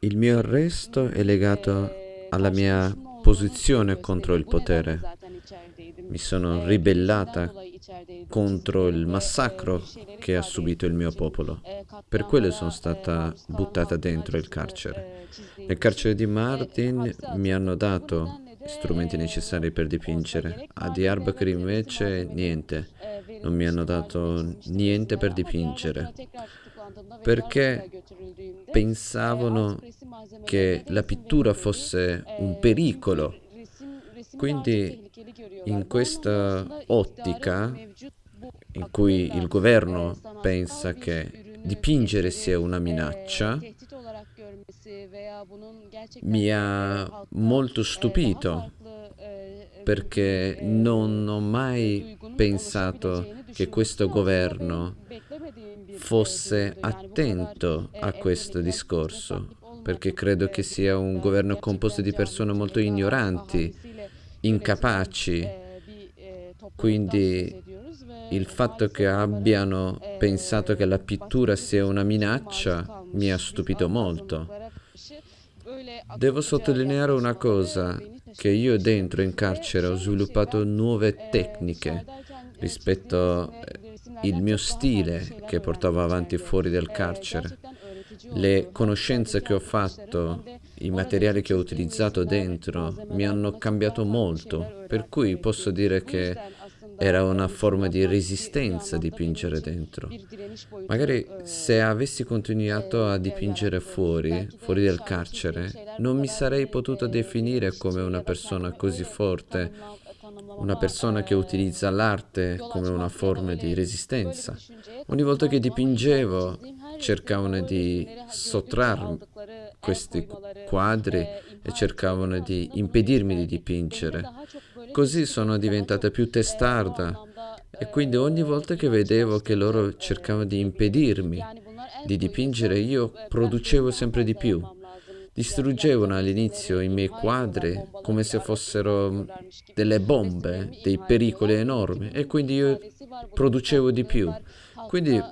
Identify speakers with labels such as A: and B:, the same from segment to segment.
A: Il mio arresto è legato
B: eee,
A: alla mia posizione contro il potere. Mi sono ribellata
B: içerideydim
A: contro il massacro che ha subito il mio popolo. Per quello sono stata buttata dentro il carcere. Nel carcere di Mardin
B: hapse
A: mi hanno dato strumenti necessari per dipingere. A
B: gerekli
A: invece niente. Non mi hanno dato niente per dipingere. Perché pensavano che la pittura fosse un pericolo. Quindi in questa ottica in cui il governo pensa che dipingere sia una minaccia, mi ha molto stupito perché non ho mai pensato che questo governo fosse attento a questo discorso, perché credo che sia un governo composto di persone molto ignoranti, incapaci. Quindi il fatto che abbiano pensato che la pittura sia una minaccia mi ha stupito molto. Devo sottolineare una cosa, che io dentro in carcere ho sviluppato nuove tecniche rispetto
B: çizdiğim
A: eh, mio stile che portavo avanti fuori
B: Eee,
A: carcere. Le conoscenze che ho fatto, i materiali che ho utilizzato dentro mi hanno cambiato molto, per cui posso dire che era una forma di resistenza dipingere dentro. Magari se avessi continuato a dipingere fuori, fuori
B: çizdiğim
A: carcere, non mi sarei potuto definire come una persona così forte, una persona che utilizza l'arte come una forma di resistenza. Ogni volta che dipingevo cercavano di sottrarmi questi quadri e cercavano di impedirmi di dipingere. Così sono diventata più testarda e quindi ogni volta che vedevo che loro cercavano di impedirmi di dipingere, io producevo sempre di più. Distruggevano all'inizio i miei quadri come se fossero delle bombe, dei pericoli enormi e quindi io producevo di più. Quindi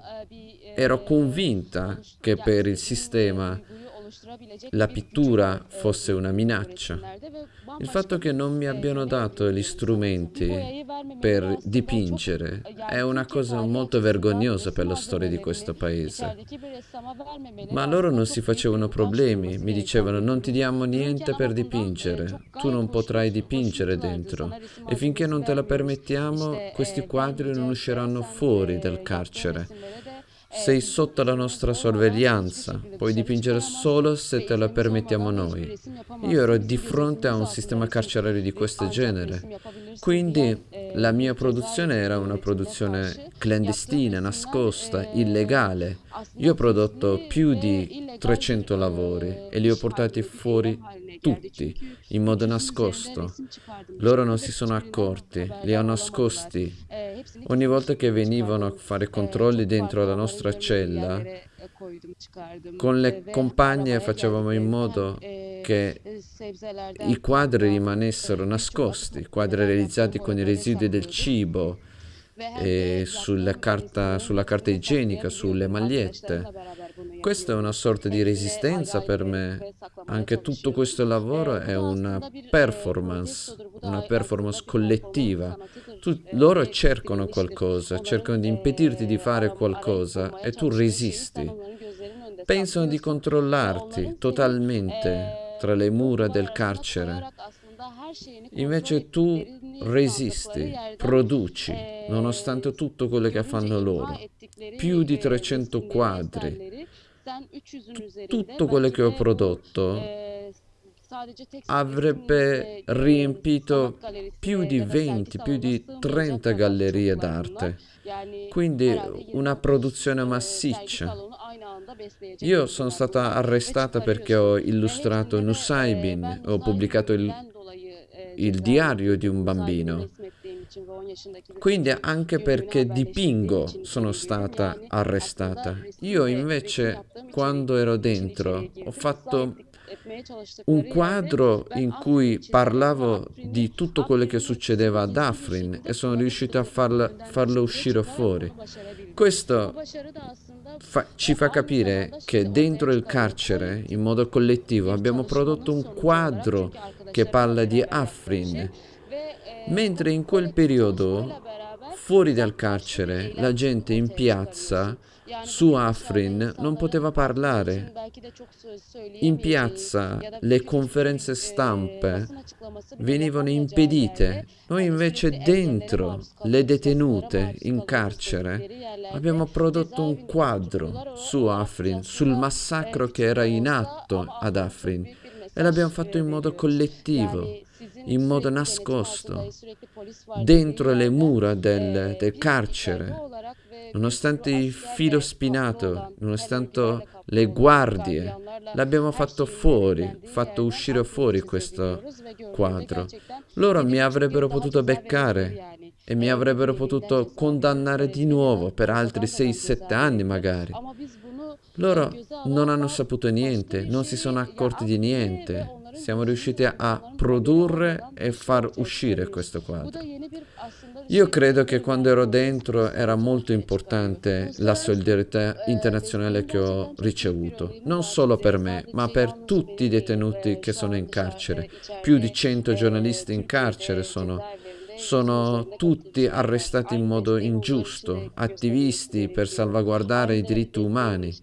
A: ero convinta che per il sistema la pittura fosse una minaccia. Il fatto che non mi abbiano dato gli strumenti per dipingere è una cosa molto vergognosa per la storia di questo paese. Ma loro non si facevano problemi, mi dicevano non ti diamo niente per dipingere, tu non potrai dipingere dentro e finché non te la permettiamo questi quadri non usciranno fuori
B: yaptığın
A: carcere. Sei sotto la nostra sorveglianza, puoi dipingere solo se te
B: iznimiz
A: permettiamo noi. Io ero di fronte a un sistema carcerario di questo genere. Quindi la mia produzione era una produzione clandestina, nascosta, illegale. Io ho prodotto più di
B: illegal bir
A: 300 lavori e li ho portati fuori tutti in modo
B: 300'ün üzerinde
A: nascosto. Loro non si sono accorti, li
B: olamadılar.
A: nascosti. Ogni volta che venivano a fare controlli dentro la nostra cella, con le compagne facevamo in modo che i quadri rimanessero nascosti,
B: atık
A: quadri realizzati con i residui del cibo sulla carta, sulla carta igienica, sulle magliette. Questa è una sorta di resistenza per me. Anche tutto questo lavoro è una performance, una performance collettiva. Tu- loro cercano qualcosa, cercano di impedirti di fare qualcosa e tu resisti. Pensano di controllarti totalmente tra le mura del carcere. Invece tu resisti, produci, nonostante tutto quello che fanno loro. Più di
B: eee,
A: 300
B: resimleri,
A: quadri.
B: eserleri sen 300'ün üzerinde
A: Tutto quello che ho prodotto avrebbe riempito più di
B: ya da sergi
A: 20, più di
B: salonuna
A: 30
B: sığmayacak kadar
A: gallerie d'arte. Quindi
B: herhalde 20
A: una
B: 30
A: produzione massiccia. Io sono stata arrestata perché ho illustrato Nusaybin,
B: ben
A: ho pubblicato il,
B: eee,
A: il diario di un bambino.
B: resmettiğim için ve 10 yaşındaki bir
A: Quindi anche perché dipingo sono stata
B: aslında
A: arrestata. Io invece, quando ero dentro, ho fatto un quadro in cui parlavo di tutto quello che succedeva ad Afrin e sono riuscito a farlo
B: dışarıya
A: uscire fuori. Questo fa- ci fa capire che dentro il carcere, in modo collettivo, abbiamo prodotto un quadro che parla di Afrin. Mentre in quel periodo, fuori dal carcere, la gente in piazza su Afrin non poteva parlare. In piazza le conferenze
B: e,
A: stampe venivano impedite. Noi
B: hani
A: invece
B: engellere
A: dentro le detenute in carcere abbiamo prodotto un quadro su Afrin, sul massacro che era in atto ad Afrin e l'abbiamo fatto in modo collettivo, in modo nascosto, dentro le mura del,
B: e,
A: del carcere. Nonostante il filo spinato, nonostante le guardie, l'abbiamo fatto fuori, fatto uscire fuori questo quadro. Loro mi avrebbero potuto beccare e mi
B: E,
A: avrebbero potuto condannare di nuovo per altri
B: kasadan kalan
A: 6-7 anni magari.
B: E,
A: Loro non hanno saputo niente, non si sono accorti di niente. Siamo riusciti a produrre e far uscire questo quadro. Io credo che quando ero dentro era molto importante la solidarietà internazionale che ho ricevuto, non solo per me, ma per tutti i detenuti che sono in carcere. Più di
B: içeride
A: 100
B: e,
A: giornalisti in carcere sono, sono tutti arrestati in modo ingiusto, attivisti per salvaguardare i diritti umani.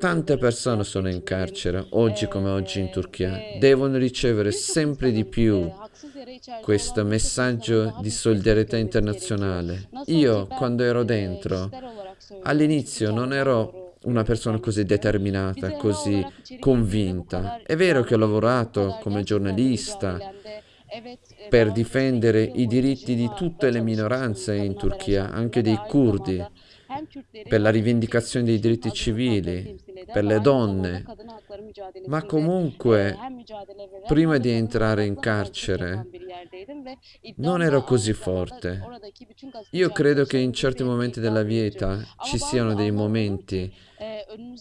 A: Tante persone sono in carcere, oggi come oggi in Turchia. Devono ricevere sempre di più questo messaggio di solidarietà internazionale. Io, quando ero dentro, all'inizio non ero una persona così determinata, così convinta. È vero che ho lavorato come giornalista per difendere i diritti di tutte le minoranze in Turchia, anche dei curdi, per la rivendicazione dei diritti civili, per le donne. Ma comunque, prima di entrare in carcere, non ero così forte. Io credo che in certi momenti della vita ci siano dei momenti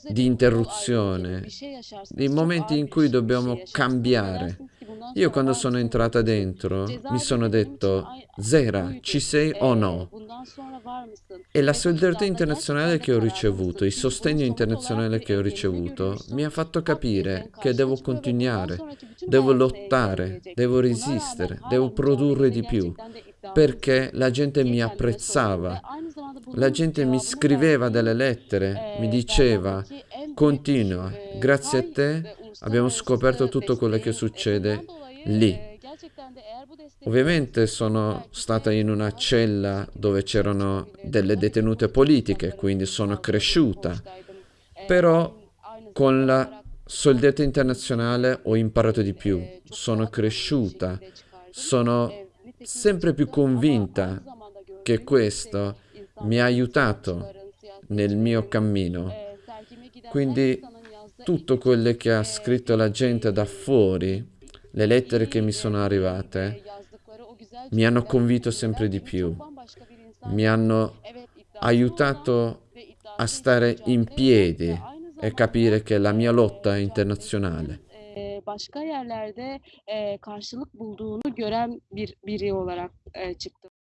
A: di interruzione, dei momenti in cui dobbiamo cambiare. Io quando sono entrata dentro mi sono detto, Zera, ci sei o
B: E,
A: no? E la solidarietà internazionale che ho ricevuto, il sostegno internazionale che ho ricevuto mi ha fatto capire che devo continuare, devo lottare, devo resistere, devo produrre di più, perché la gente mi apprezzava. La gente mi scriveva delle lettere, mi diceva, continua, grazie a te abbiamo scoperto tutto quello che succede lì. Ovviamente sono stata in una cella dove c'erano delle detenute politiche, quindi sono cresciuta, però con la solidarietà internazionale ho imparato di più, sono cresciuta, sono sempre più convinta che questo mi ha aiutato nel mio cammino. Quindi tutto quello che ha scritto la gente da fuori, le lettere che mi sono arrivate, mi hanno convinto sempre di più, mi hanno aiutato a stare in piedi e capire che la mia lotta è internazionale.
B: başka yerlerde karşılık bulduğunu gören bir biri olarak çıktım.